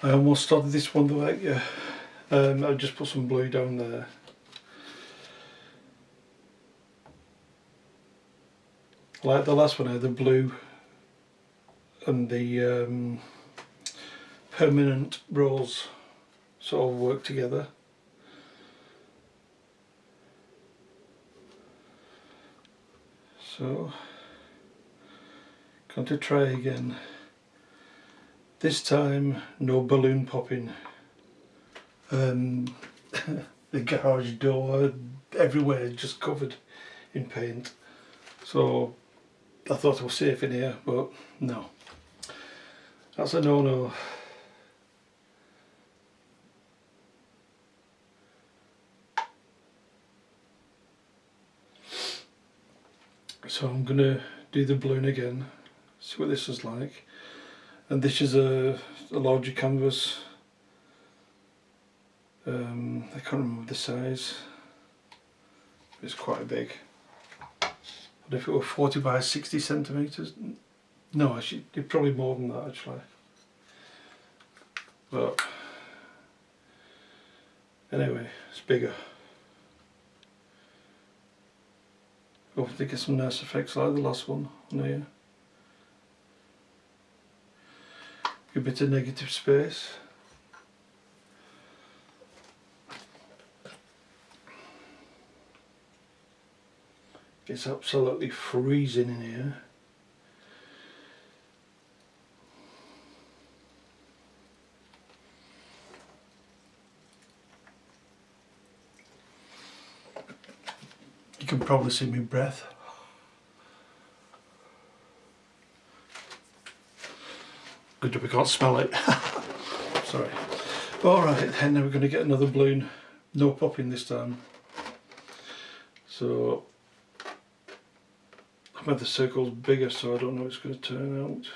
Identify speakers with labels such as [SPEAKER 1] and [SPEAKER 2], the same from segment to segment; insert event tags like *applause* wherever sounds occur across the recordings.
[SPEAKER 1] I almost started this one though, yeah. Um, I just put some blue down there. Like the last one, the blue and the um, permanent rose sort of work together. So, going to try again. This time, no balloon popping. Um, *laughs* the garage door, everywhere just covered in paint. So, I thought I was safe in here, but no. That's a no-no. So I'm going to do the balloon again, see what this is like. And this is a, a larger canvas. Um, I can't remember the size. It's quite big. But if it were 40 by 60 centimetres, no, actually, probably more than that actually. But anyway, it's bigger. Hopefully get some nice effects like the last one on here. A bit of negative space. It's absolutely freezing in here. You can probably see my breath. We can't smell it. *laughs* Sorry. Alright, then we're going to get another balloon. No popping this time. So, I've made the circles bigger so I don't know it's going to turn out.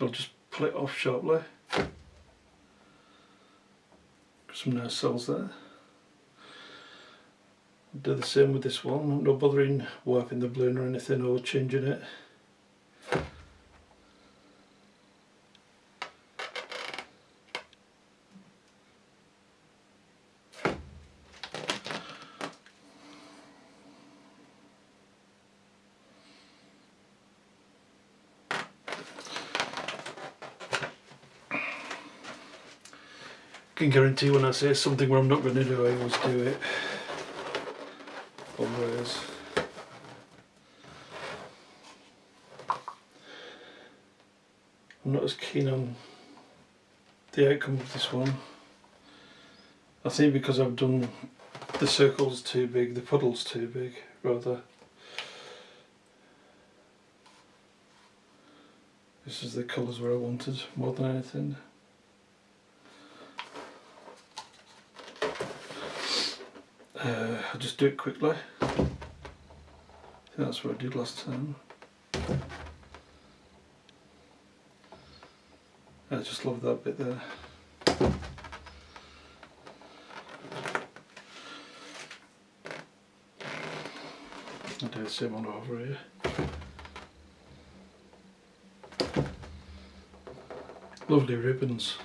[SPEAKER 1] I'll just pull it off sharply. Some nice cells there. Do the same with this one, I'm not bothering warping the balloon or anything or changing it. Can guarantee when I say something where I'm not going to do, I always do it. Always. I'm not as keen on the outcome of this one. I think because I've done the circles too big, the puddles too big, rather. This is the colours where I wanted more than anything. Uh, I'll just do it quickly. that's what I did last time. I just love that bit there. I'll do the same one over here. Lovely ribbons.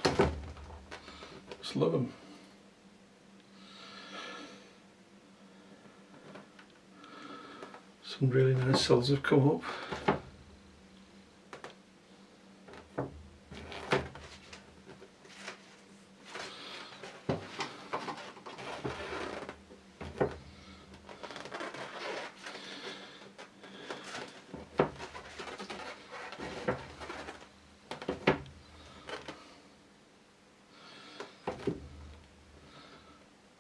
[SPEAKER 1] Just love them. Some really nice cells have come up.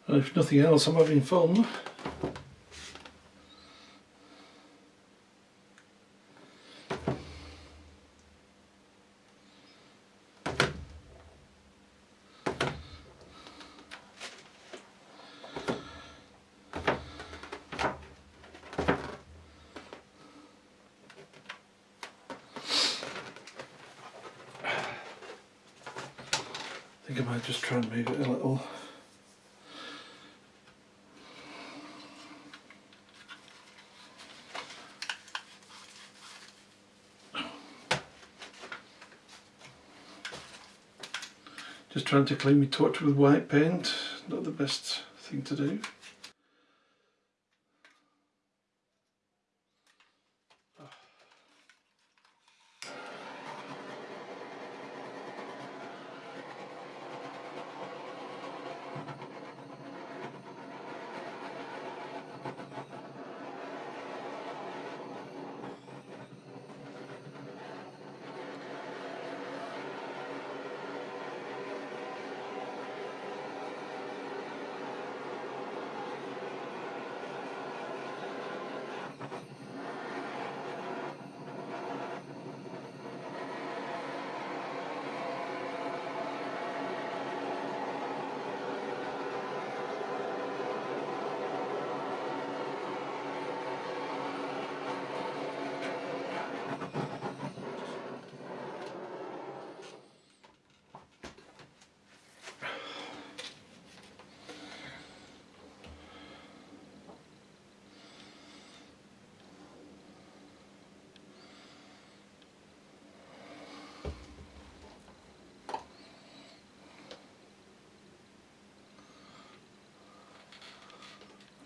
[SPEAKER 1] And if nothing else, I'm having fun. Think I might just try and move it a little. Just trying to clean my touch with white paint, not the best thing to do.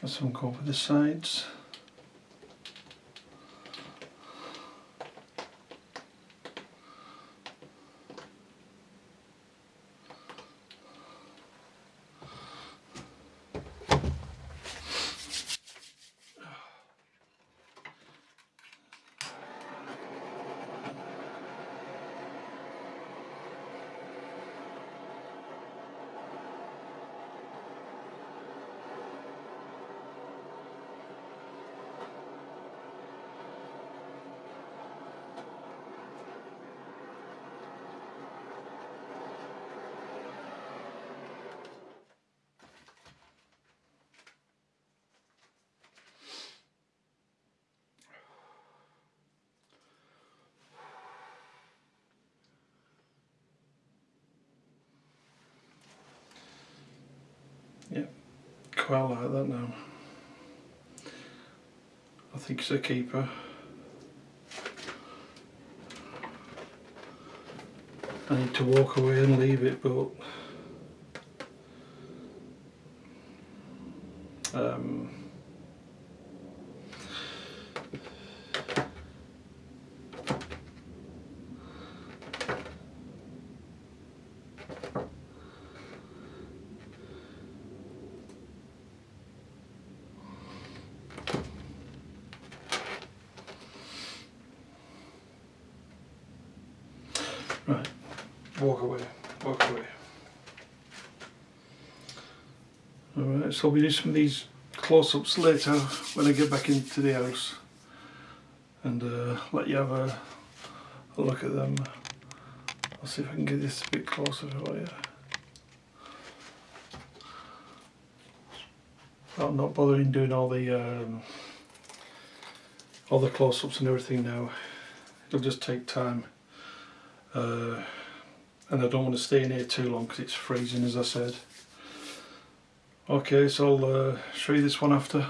[SPEAKER 1] Got some go over the sides. Quite like that now. I think it's a keeper. I need to walk away and leave it but um, walk away, walk away. Alright, so we do some of these close-ups later when I get back into the house and uh, let you have a, a look at them. I'll see if I can get this a bit closer for you. I'm not bothering doing all the um, all the close-ups and everything now. It'll just take time uh, and I don't want to stay in here too long because it's freezing as I said. Okay so I'll uh, show you this one after